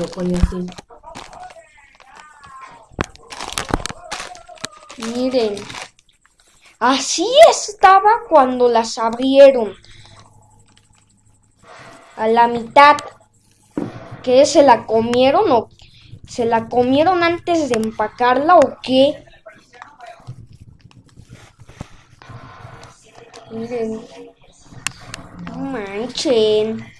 lo pone así. Miren. Así estaba cuando las abrieron. A la mitad. ¿Qué? ¿Se la comieron o se la comieron antes de empacarla o qué? Miren. No manchen.